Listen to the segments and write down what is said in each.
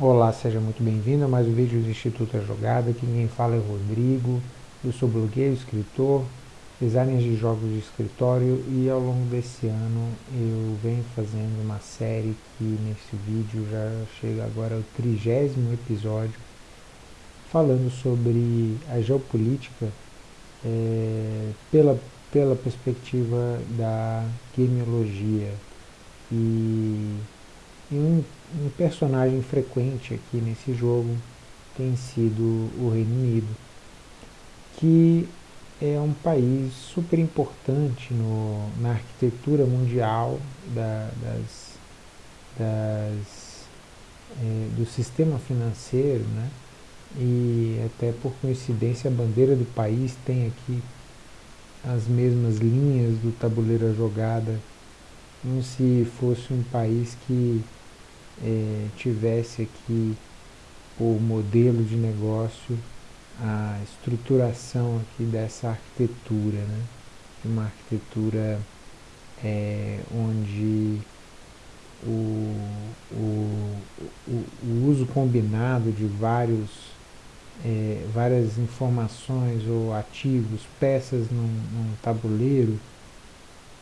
Olá, seja muito bem-vindo a mais um vídeo do Instituto A Jogada. Aqui quem fala é Rodrigo. Eu sou blogueiro, escritor, designer de jogos de escritório e ao longo desse ano eu venho fazendo uma série que nesse vídeo já chega agora ao trigésimo episódio falando sobre a geopolítica é, pela, pela perspectiva da gameologia e, e um um personagem frequente aqui nesse jogo tem sido o Reino Unido, que é um país super importante no, na arquitetura mundial da, das, das, é, do sistema financeiro, né? e até por coincidência a bandeira do país tem aqui as mesmas linhas do tabuleiro jogada, como se fosse um país que é, tivesse aqui o modelo de negócio, a estruturação aqui dessa arquitetura, né? uma arquitetura é, onde o, o, o, o, uso combinado de vários, é, várias informações ou ativos, peças num, num tabuleiro,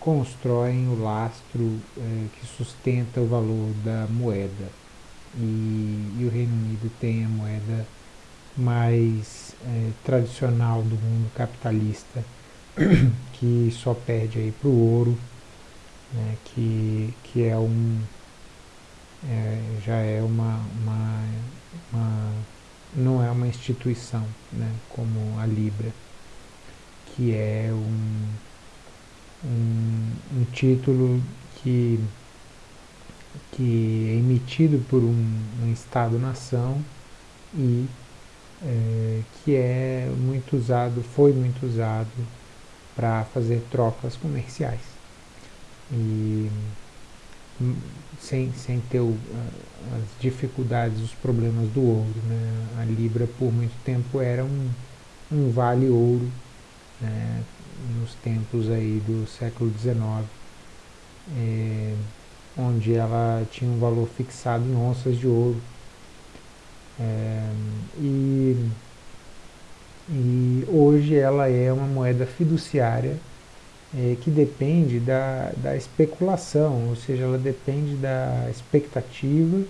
constroem o lastro é, que sustenta o valor da moeda. E, e, o Reino Unido tem a moeda mais é, tradicional do mundo capitalista, que só perde para o ouro, né, que, que é um, é, já é uma, uma, uma, não é uma instituição, né, como a Libra, que é um um, um título que, que é emitido por um, um Estado-nação e é, que é muito usado, foi muito usado para fazer trocas comerciais. E hum, sem, sem ter o, as dificuldades, os problemas do ouro. Né? A Libra por muito tempo era um, um vale ouro, né? Nos tempos aí do século XIX, é, onde ela tinha um valor fixado em onças de ouro. É, e, e hoje ela é uma moeda fiduciária é, que depende da, da especulação, ou seja, ela depende da expectativa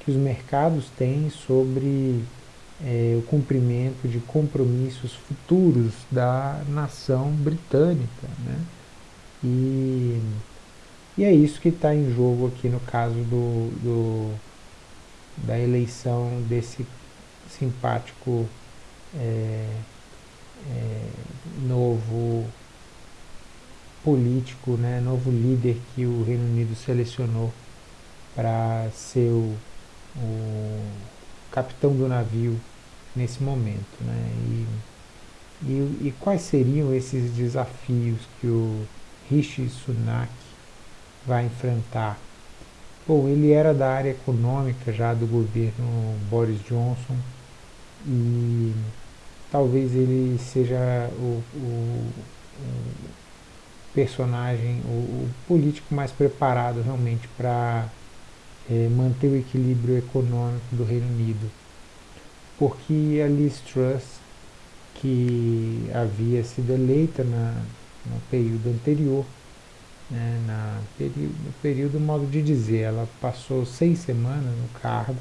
que os mercados têm sobre é, o cumprimento de compromissos futuros da nação britânica. Né? E, e é isso que está em jogo aqui no caso do, do, da eleição desse simpático é, é, novo político, né, novo líder que o Reino Unido selecionou para ser o, o capitão do navio nesse momento. Né? E, e, e quais seriam esses desafios que o Rishi Sunak vai enfrentar? Bom, ele era da área econômica já do governo Boris Johnson e talvez ele seja o, o, o personagem, o, o, político mais preparado realmente para é, manter o equilíbrio econômico do Reino Unido. Porque a Liz Truss, que havia sido eleita na, no período anterior, né, na período, período, modo de dizer, ela passou seis semanas no cargo,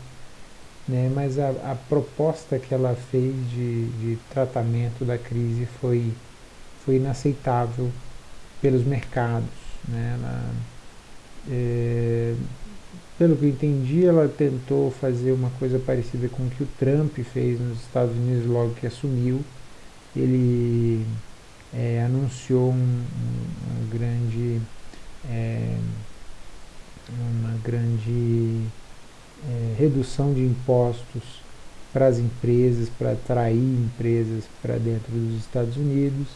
né, mas a, a proposta que ela fez de, de tratamento da crise foi, foi inaceitável pelos mercados. Né, ela, é, pelo que eu entendi, ela tentou fazer uma coisa parecida com o que o Trump fez nos Estados Unidos logo que assumiu. Ele é, anunciou um, um, grande, é, uma grande é, redução de impostos para as empresas, para atrair empresas para dentro dos Estados Unidos.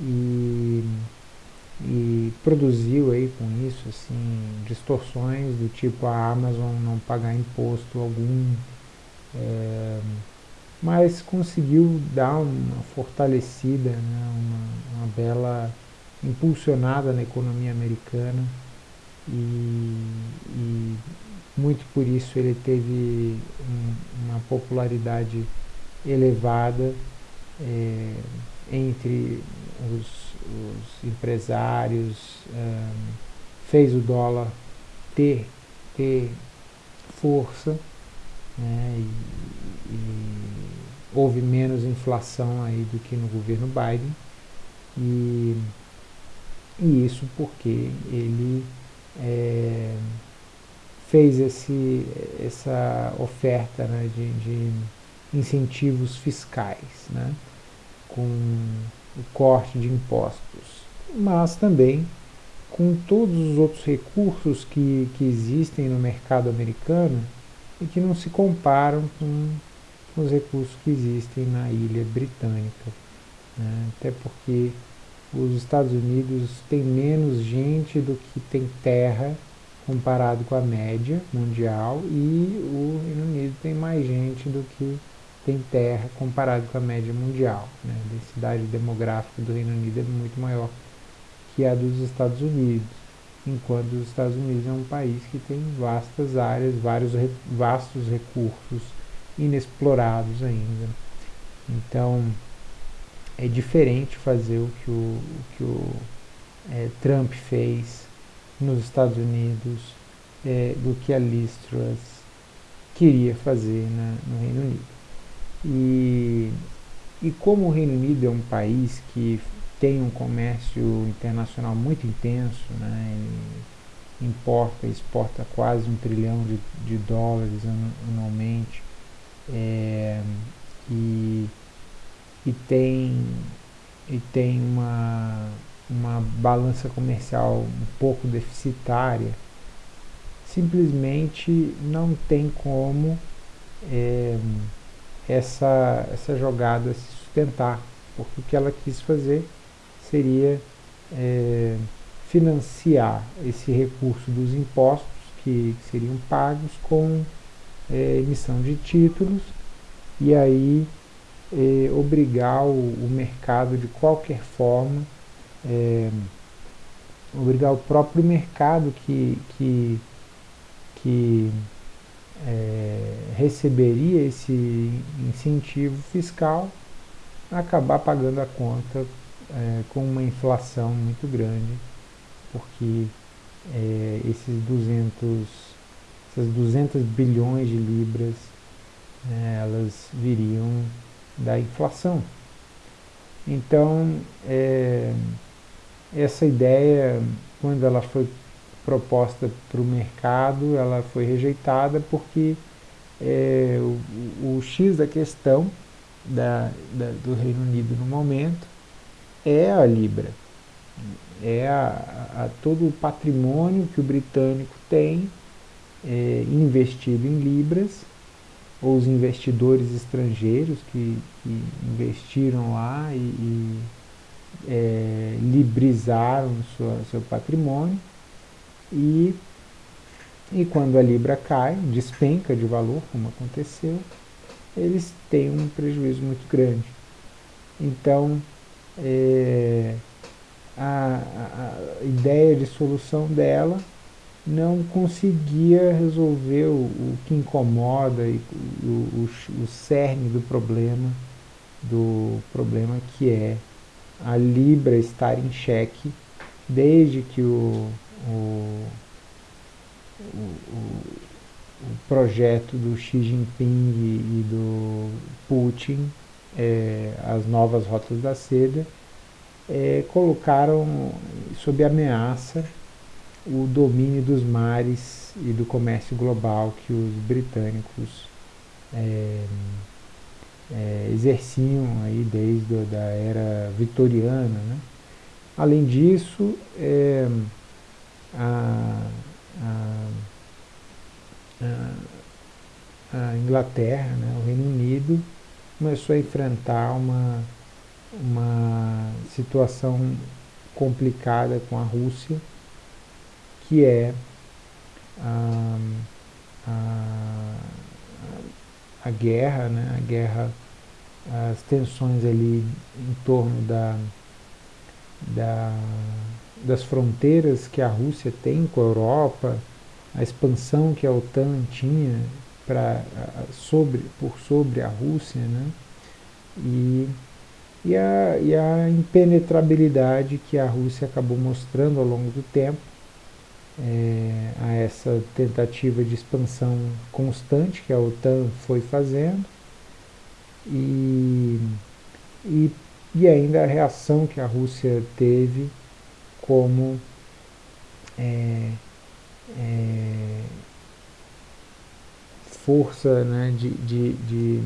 E e produziu aí com isso assim distorções do tipo a Amazon não pagar imposto algum é, mas conseguiu dar uma fortalecida né, uma, uma, bela impulsionada na economia americana. E, e muito por isso ele teve um, uma popularidade elevada é, entre os, os empresários, um, fez o dólar ter, ter força né, e, e houve menos inflação aí do que no governo Biden. E, e isso porque ele é, fez esse, essa oferta né, de, de, incentivos fiscais, né, com o corte de impostos, mas também com todos os outros recursos que, que existem no mercado americano e que não se comparam com os recursos que existem na ilha britânica. Né? Até porque os Estados Unidos têm menos gente do que tem terra comparado com a média mundial e o Reino Unido tem mais gente do que tem terra comparado com a média mundial. Né? A densidade demográfica do Reino Unido é muito maior que a dos Estados Unidos, enquanto os Estados Unidos é um país que tem vastas áreas, vários vastos recursos inexplorados ainda. Então, é diferente fazer o que o, o que o é, Trump fez nos Estados Unidos é, do que a Liz Truss queria fazer na, no Reino Unido. E, e como o Reino Unido é um país que tem um comércio internacional muito intenso, né, importa e exporta quase um trilhão de, de dólares anualmente, é, e, e tem, e tem uma, uma balança comercial um pouco deficitária, simplesmente não tem como é, essa, essa jogada se sustentar, porque o que ela quis fazer seria é, financiar esse recurso dos impostos que seriam pagos com é, emissão de títulos e aí é, obrigar o, o, mercado de qualquer forma, é, obrigar o próprio mercado que, que, que é, receberia esse incentivo fiscal acabar pagando a conta é, com uma inflação muito grande, porque é, esses 200 essas 200 bilhões de libras, né, elas viriam da inflação. Então, é, essa ideia, quando ela foi proposta para o mercado, ela foi rejeitada porque é, o, o, X da questão da, da, do Reino Unido no momento é a Libra, é a, a, todo o patrimônio que o britânico tem é, investido em libras, ou os investidores estrangeiros que, que investiram lá e, e é, librizaram sua, seu patrimônio, e, e quando a libra cai, despenca de valor, como aconteceu, eles têm um prejuízo muito grande. Então, é, a, a, ideia de solução dela não conseguia resolver o, o que incomoda e o, o, o cerne do problema, do problema que é a Libra estar em xeque desde que o, o, o, o projeto do Xi Jinping e, do Putin, é, as novas rotas da seda, é, colocaram sob ameaça o domínio dos mares e do comércio global que os britânicos é, é, exerciam aí desde a da era vitoriana. Né? Além disso, é, a, a, a, Inglaterra, né, o Reino Unido, começou a enfrentar uma, uma situação complicada com a Rússia, que é a, a, a guerra, né? a guerra, as tensões ali em torno da, da, das fronteiras que a Rússia tem com a Europa a expansão que a OTAN tinha pra, sobre, por sobre a Rússia, né? e, e, a, e a impenetrabilidade que a Rússia acabou mostrando ao longo do tempo é, a essa tentativa de expansão constante que a OTAN foi fazendo e, e, e ainda a reação que a Rússia teve como é, é, força né, de, de, de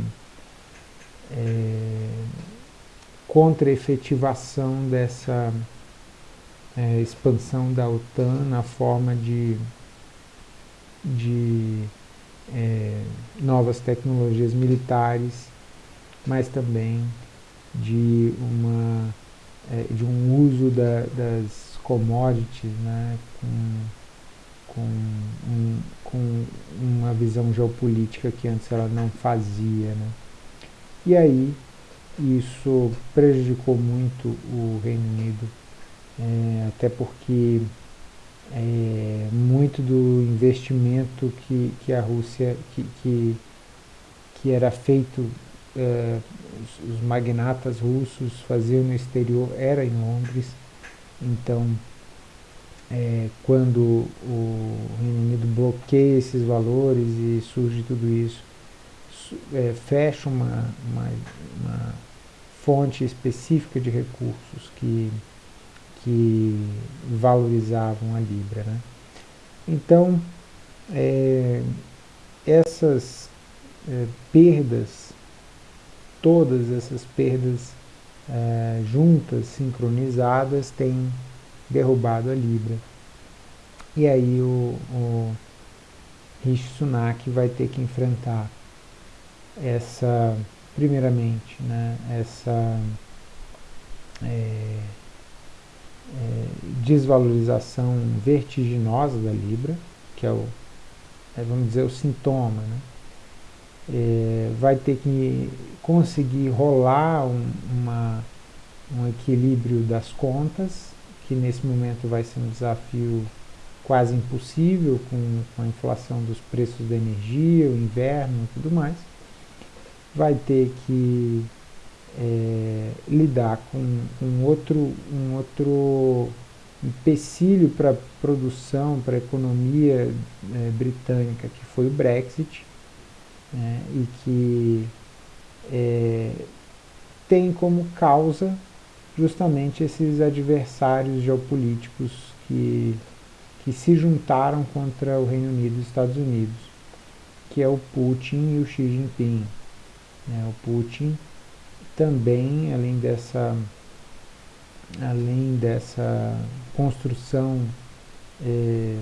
é, contra-efetivação dessa é, expansão da OTAN na forma de, de é, novas tecnologias militares, mas também de, uma, é, de um uso da, das commodities né, com, com, um, com uma visão geopolítica que antes ela não fazia. Né. E aí isso prejudicou muito o Reino Unido é, até porque é, muito do investimento que, que a Rússia, que, que, que era feito, é, os, os magnatas russos faziam no exterior, era em Londres, então é, quando o Reino Unido bloqueia esses valores e surge tudo isso, é, fecha uma, uma, uma fonte específica de recursos que que valorizavam a Libra. Né? Então, é, essas é, perdas, todas essas perdas é, juntas, sincronizadas, têm derrubado a Libra. E aí o, o Rishi Sunak vai ter que enfrentar essa, primeiramente, né, essa é, é, desvalorização vertiginosa da Libra, que é o, é, vamos dizer, o sintoma, né? É, vai ter que conseguir rolar um, uma, um equilíbrio das contas, que nesse momento vai ser um desafio quase impossível com, com a inflação dos preços da energia, o inverno e tudo mais. Vai ter que é, lidar com um outro, um outro empecilho para a produção, para a economia é, britânica, que foi o Brexit, né, e que é, tem como causa justamente esses adversários geopolíticos que, que se juntaram contra o Reino Unido e os Estados Unidos, que é o Putin e o Xi Jinping. Né, o Putin também, além dessa, além dessa construção é,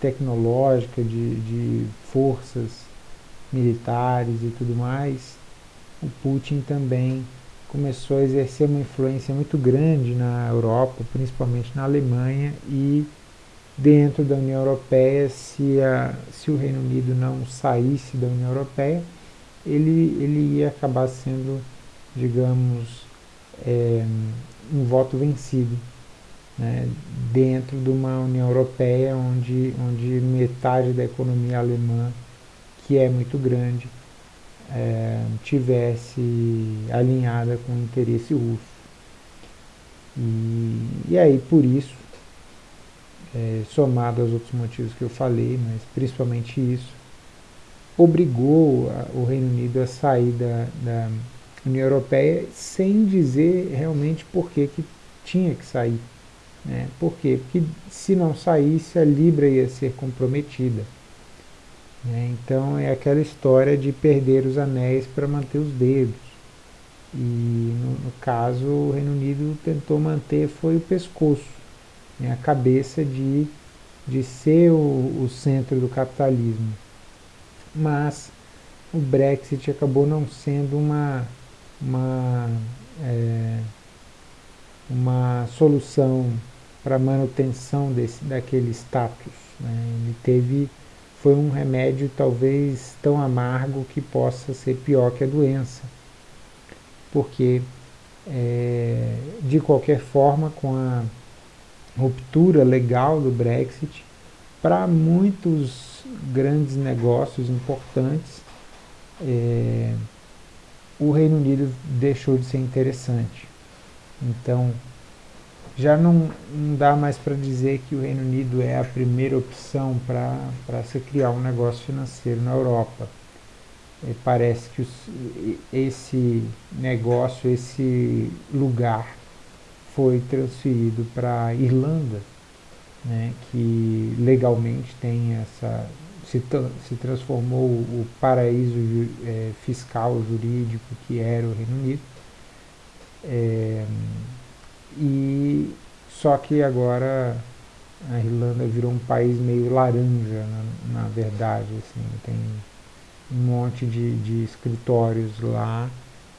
tecnológica de, de forças militares e tudo mais, o Putin também começou a exercer uma influência muito grande na Europa, principalmente na Alemanha e dentro da União Europeia, se, a, se o Reino Unido não saísse da União Europeia, ele, ele ia acabar sendo digamos, é, um voto vencido né, dentro de uma União Europeia onde, onde metade da economia alemã, que é muito grande, é, tivesse alinhada com o interesse russo. E, e aí, por isso, é, somado aos outros motivos que eu falei, mas principalmente isso, obrigou a, o Reino Unido a sair da, da União Europeia sem dizer realmente por que, que tinha que sair. Né? Por quê? Porque se não saísse, a Libra ia ser comprometida. Né? Então é aquela história de perder os anéis para manter os dedos. E no, no, caso o Reino Unido tentou manter foi o pescoço, né? a cabeça de, de ser o, o centro do capitalismo. Mas o Brexit acabou não sendo uma uma, é, uma solução para manutenção desse, daquele status. Né? Ele teve, foi um remédio talvez tão amargo que possa ser pior que a doença. Porque, é, de qualquer forma, com a ruptura legal do Brexit, para muitos grandes negócios importantes, é, o Reino Unido deixou de ser interessante. Então, já não, não dá mais para dizer que o Reino Unido é a primeira opção para se criar um negócio financeiro na Europa. É, parece que os, esse negócio, esse lugar foi transferido para a Irlanda, né, que legalmente tem essa se, se transformou o paraíso é, fiscal jurídico que era o Reino Unido é, e só que agora a Irlanda virou um país meio laranja na, na verdade assim tem um monte de, de escritórios lá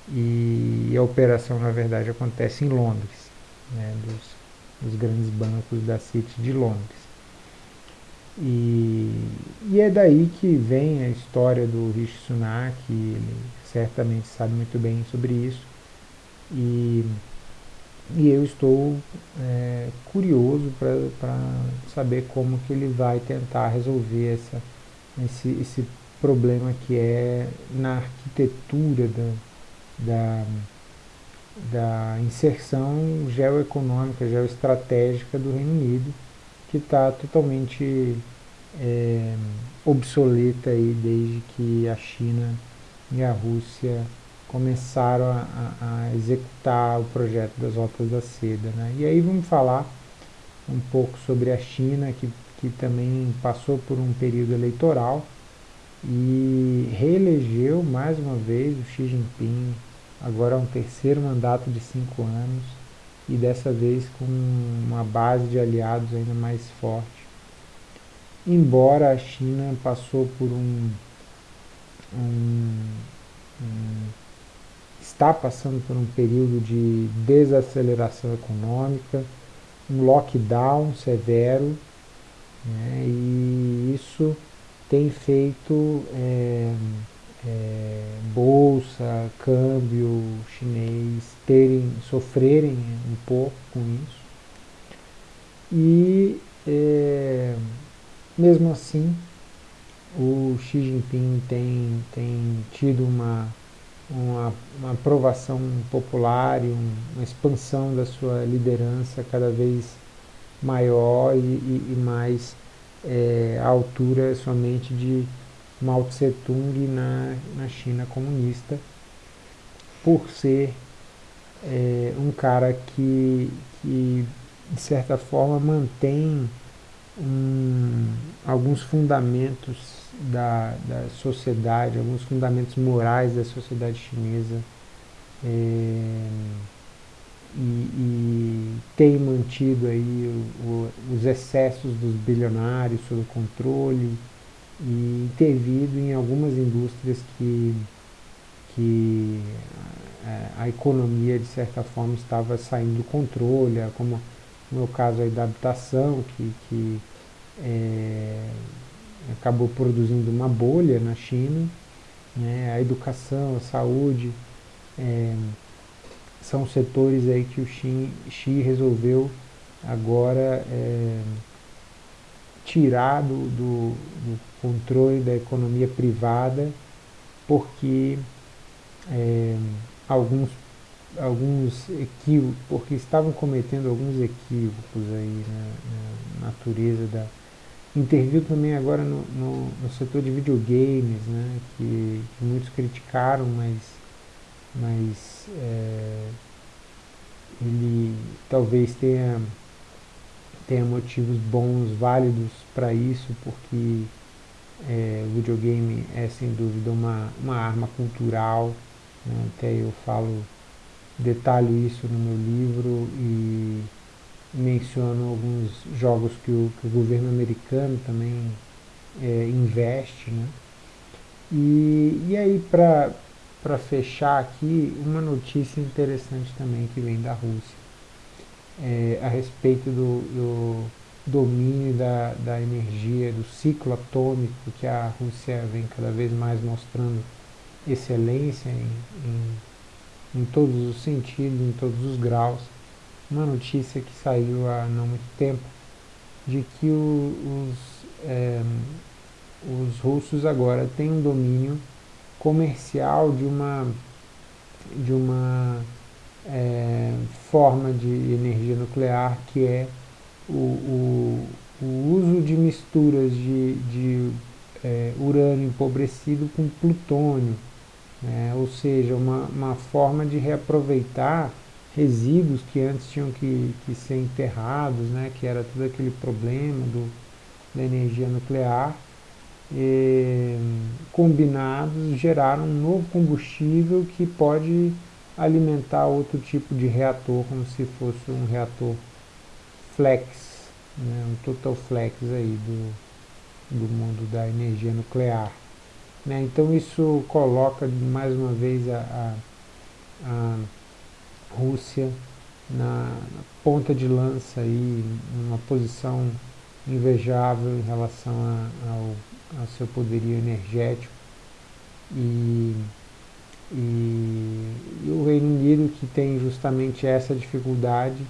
e a operação na verdade acontece em Londres né, dos, dos grandes bancos da City de Londres e, e é daí que vem a história do Rishi Sunak, ele certamente sabe muito bem sobre isso. E, e eu estou é, curioso para saber como que ele vai tentar resolver essa, esse, esse problema que é na arquitetura da, da, da inserção geoeconômica, geoestratégica do Reino Unido, que está totalmente é, obsoleta aí desde que a China e a Rússia começaram a, a, executar o projeto das rotas da seda. Né? E aí vamos falar um pouco sobre a China, que, que também passou por um período eleitoral e reelegeu mais uma vez o Xi Jinping, agora é um terceiro mandato de cinco anos, e dessa vez com uma base de aliados ainda mais forte. Embora a China passou por um, um, um está passando por um período de desaceleração econômica, um lockdown severo, né, e isso tem feito é, é, bolsa, câmbio chinês terem, sofrerem um pouco com isso. E é, mesmo assim o Xi Jinping tem, tem tido uma, uma, uma aprovação popular e um, uma expansão da sua liderança cada vez maior e, e, e mais é, à altura somente de Mao Tse Tung na, na China comunista, por ser é, um cara que, que, de certa forma, mantém um, alguns fundamentos da, da sociedade, alguns fundamentos morais da sociedade chinesa. É, e, e, tem mantido aí o, o, os excessos dos bilionários sob controle, e intervido em algumas indústrias que, que é, a economia, de certa forma, estava saindo do controle, é como no meu caso aí da habitação, que, que é, acabou produzindo uma bolha na China, né, a educação, a saúde, é, são setores aí que o Xi, Xi resolveu agora é, tirar do, do, do, controle da economia privada, porque é, alguns, alguns equívocos, porque estavam cometendo alguns equívocos aí na, na natureza da... Interviu também agora no, no, no setor de videogames, né, que, que muitos criticaram, mas, mas é, ele talvez tenha tenha motivos bons, válidos para isso, porque é, o videogame é sem dúvida uma, uma arma cultural, né? até eu falo, detalho isso no meu livro e menciono alguns jogos que o, que o governo americano também é, investe. Né? E, e aí, para fechar aqui, uma notícia interessante também que vem da Rússia é, a respeito do, do domínio da, da energia, do ciclo atômico, que a Rússia vem cada vez mais mostrando excelência em, em, em todos os sentidos, em todos os graus. Uma notícia que saiu há não muito tempo, de que o, os, é, os russos agora têm um domínio comercial de uma, de uma é, forma de energia nuclear que é o, o, o uso de misturas de, de é, urânio empobrecido com plutônio, né? ou seja, uma, uma forma de reaproveitar resíduos que antes tinham que, que ser enterrados, né? que era todo aquele problema do, da energia nuclear, e, combinados geraram um novo combustível que pode alimentar outro tipo de reator, como se fosse um reator flex, né, um total flex aí do, do mundo da energia nuclear. Né? Então isso coloca mais uma vez a, a, a Rússia na, na, ponta de lança aí, numa posição invejável em relação a, ao, ao seu poderio energético. E, e, e, o Reino Unido que tem justamente essa dificuldade,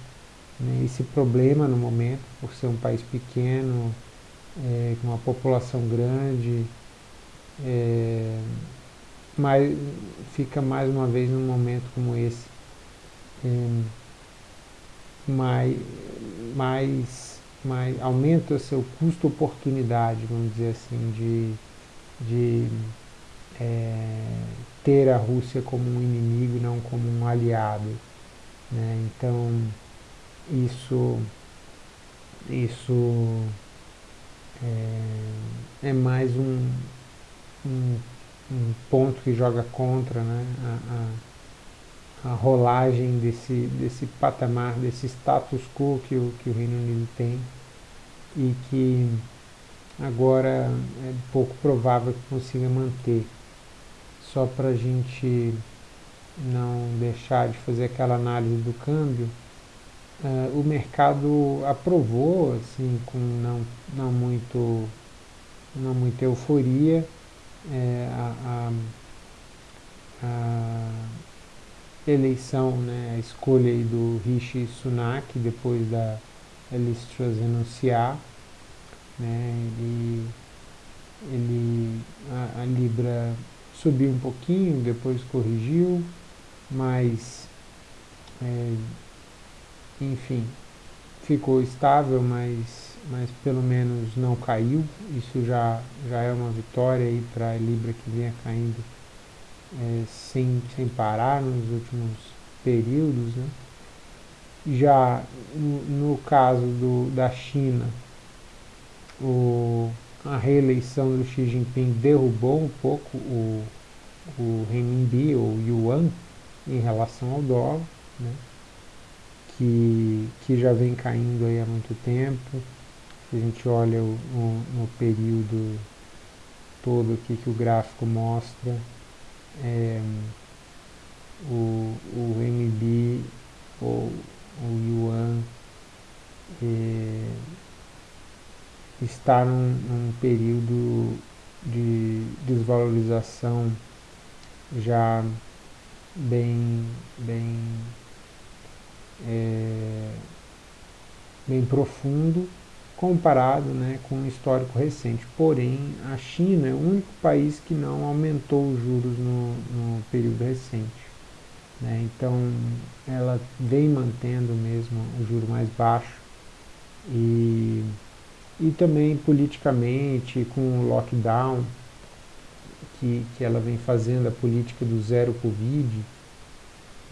né, esse problema no momento, por ser um país pequeno, é, com uma população grande, é, mas fica mais uma vez num momento como esse, é, mais, mais, mais aumenta seu custo-oportunidade, vamos dizer assim, de, de é, ter a Rússia como um inimigo e não como um aliado. Né? Então, isso, isso é, é mais um, um, um, ponto que joga contra né, a, a, a, rolagem desse, desse patamar, desse status quo que o, que o Reino Unido tem e que agora é pouco provável que consiga manter. Só para a gente não deixar de fazer aquela análise do câmbio, Uh, o mercado aprovou, assim, com não, não, muito, não muita euforia, é, a, a, a, eleição, né, a escolha do Rishi Sunak, depois da Liz Truss renunciar, né, ele, ele, a, a Libra subiu um pouquinho, depois corrigiu, mas é, enfim, ficou estável, mas, mas pelo menos não caiu. Isso já, já é uma vitória aí para a Libra que vinha caindo é, sem, sem parar nos últimos períodos. Né? Já no, no caso do, da China, o, a reeleição do Xi Jinping derrubou um pouco o, o renminbi, ou yuan, em relação ao dólar. Né? que, que já vem caindo aí há muito tempo. Se a gente olha o, o, no período todo aqui que o gráfico mostra, é, o, o MB ou o Yuan é, está num, num período de desvalorização já bem, bem é, bem profundo comparado né, com o histórico recente. Porém, a China é o único país que não aumentou os juros no, no período recente. Né? Então, ela vem mantendo mesmo o juro mais baixo e, e também politicamente com o lockdown que, que ela vem fazendo, a política do zero Covid,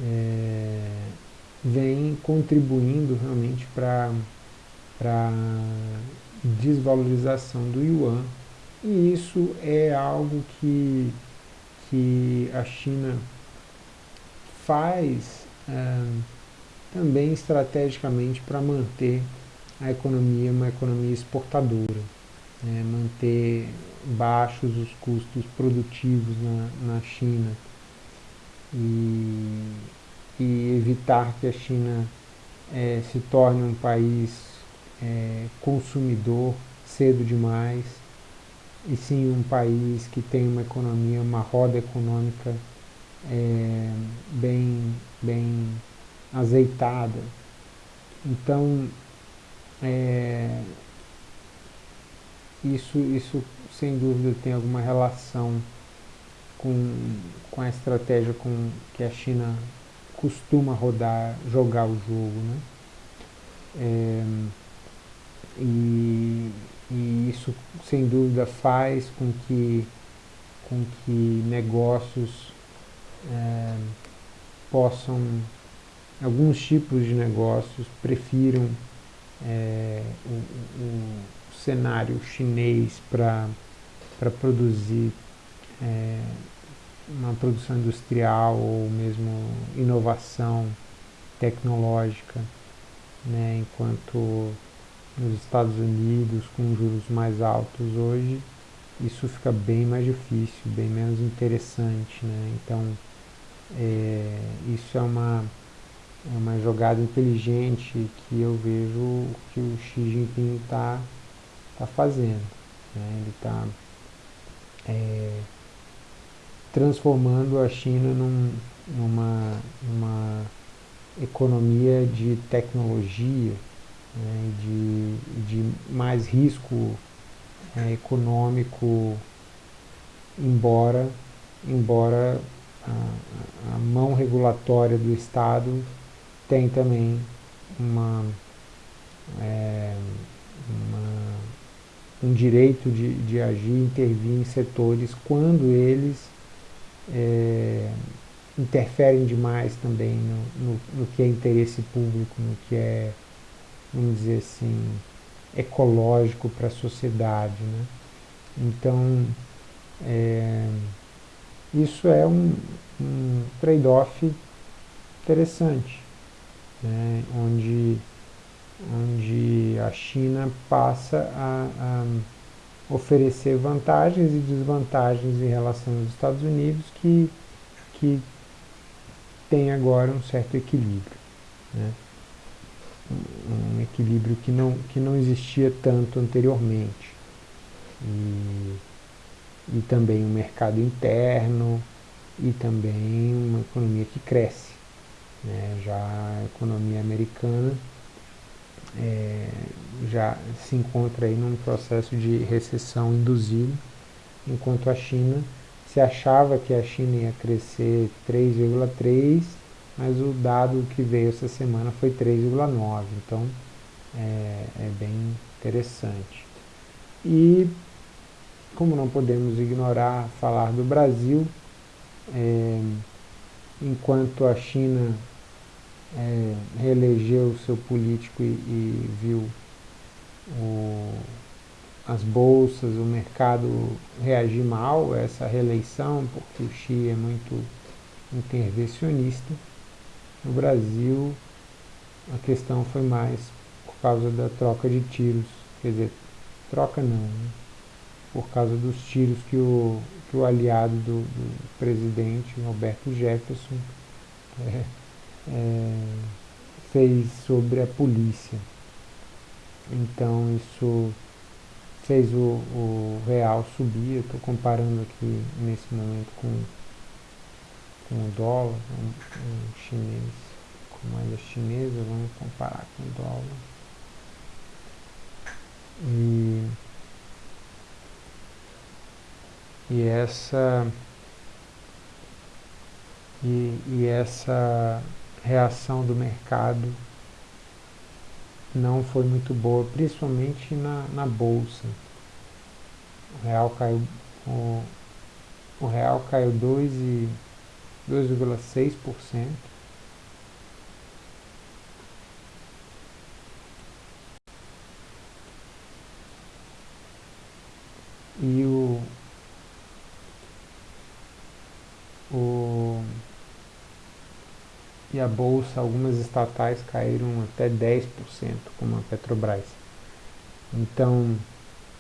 é, vem contribuindo realmente para a desvalorização do yuan. E isso é algo que, que a China faz é, também estrategicamente para manter a economia uma economia exportadora, né, manter baixos os custos produtivos na, na China e e evitar que a China é, se torne um país é, consumidor cedo demais, e sim um país que tem uma economia, uma roda econômica é, bem, bem azeitada. Então, é, isso, isso sem dúvida tem alguma relação com, com a estratégia com que a China costuma rodar, jogar o jogo, né? É, e, e isso sem dúvida faz com que, com que negócios é, possam, alguns tipos de negócios prefiram é, o, cenário chinês para produzir é, uma produção industrial ou mesmo inovação tecnológica, né, enquanto nos Estados Unidos, com juros mais altos hoje, isso fica bem mais difícil, bem menos interessante. Né? Então, é, isso é uma, é uma jogada inteligente que eu vejo que o Xi Jinping está tá fazendo. Né? Ele está é, transformando a China num, numa, numa economia de tecnologia, né, de, de mais risco é, econômico, embora, embora a, a, mão regulatória do Estado tem também uma, é, uma, um direito de, de agir, intervir em setores quando eles é, interferem demais também no, no, no, que é interesse público, no que é, vamos dizer assim, ecológico para a sociedade. Né? Então, é, isso é um, um trade-off interessante, né? onde, onde a China passa a, a oferecer vantagens e desvantagens em relação aos Estados Unidos que, que tem agora um certo equilíbrio. Né? Um equilíbrio que não, que não existia tanto anteriormente. E, e também um mercado interno e também uma economia que cresce. Né? Já a economia americana é, já se encontra aí num processo de recessão induzido, enquanto a China se achava que a China ia crescer 3,3, mas o dado que veio essa semana foi 3,9, então é, é bem interessante. E como não podemos ignorar falar do Brasil, é, enquanto a China é, reelegeu seu político e, e viu o, as bolsas, o mercado reagir mal a essa reeleição, porque o Xi é muito intervencionista. No Brasil, a questão foi mais por causa da troca de tiros, quer dizer, troca não, né? por causa dos tiros que o, que o aliado do, do presidente, Roberto Jefferson, é, é, fez sobre a polícia. Então isso fez o, o real subir, eu estou comparando aqui nesse momento com, com o dólar, um chinês, com moeda chinesa, vamos comparar com o dólar. E, e essa e, e essa reação do mercado não foi muito boa, principalmente na, na bolsa. O real caiu, o, o real caiu 2,6%. E o, o e a bolsa, algumas estatais caíram até 10%, como a Petrobras. Então,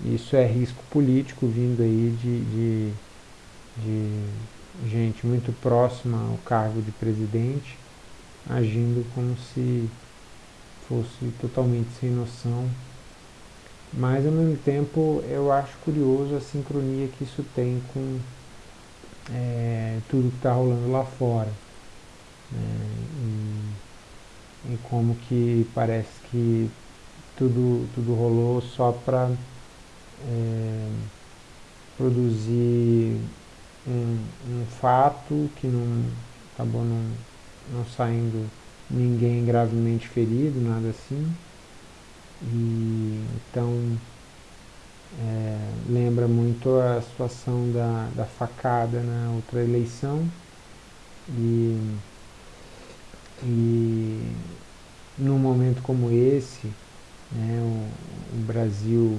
isso é risco político vindo aí de, de, de gente muito próxima ao cargo de presidente, agindo como se fosse totalmente sem noção. Mas, ao mesmo tempo, eu acho curioso a sincronia que isso tem com é, tudo que está rolando lá fora. Né? E, e, como que parece que tudo, tudo rolou só para é, produzir um, um, fato que não acabou não, não saindo ninguém gravemente ferido, nada assim. E, então é, lembra muito a situação da, da facada na outra eleição e, e num momento como esse, né, o, o Brasil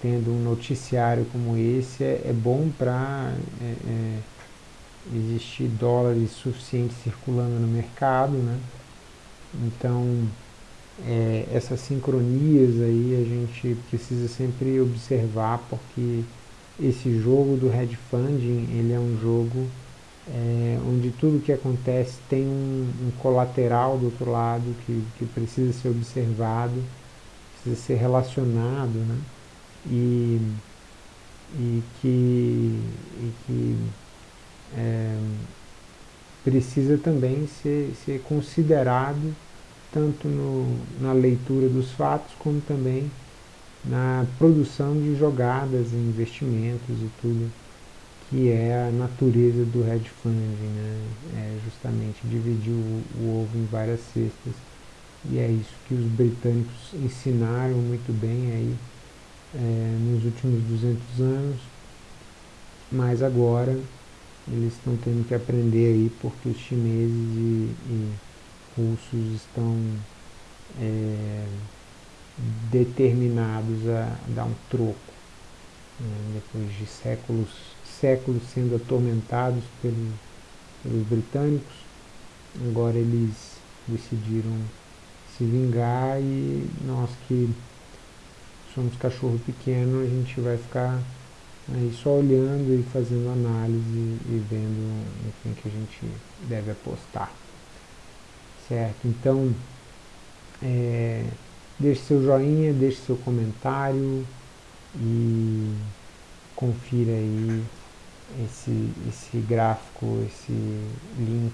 tendo um noticiário como esse é, é bom para é, é, existir dólares suficientes circulando no mercado, né? Então é, essas sincronias aí a gente precisa sempre observar porque esse jogo do hedge funding ele é um jogo é, onde tudo que acontece tem um, um, colateral do outro lado que, que precisa ser observado, precisa ser relacionado, né? E, e que, e que é, precisa também ser, ser considerado tanto no, na leitura dos fatos como também na produção de jogadas investimentos e tudo que é a natureza do hedge funding, né? é justamente dividir o, o ovo em várias cestas e é isso que os britânicos ensinaram muito bem aí é, nos últimos 200 anos, mas agora eles estão tendo que aprender aí porque os chineses e, e russos estão é, determinados a dar um troco né, depois de séculos séculos sendo atormentados pelos, pelos britânicos. Agora eles decidiram se vingar e nós que somos cachorro pequeno a gente vai ficar aí só olhando e fazendo análise e vendo quem que a gente deve apostar certo? Então, é, deixe seu joinha, deixe seu comentário e confira aí esse, esse gráfico, esse link,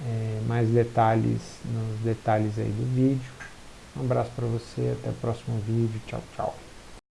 é, mais detalhes nos detalhes aí do vídeo. Um abraço para você, até o próximo vídeo, tchau, tchau.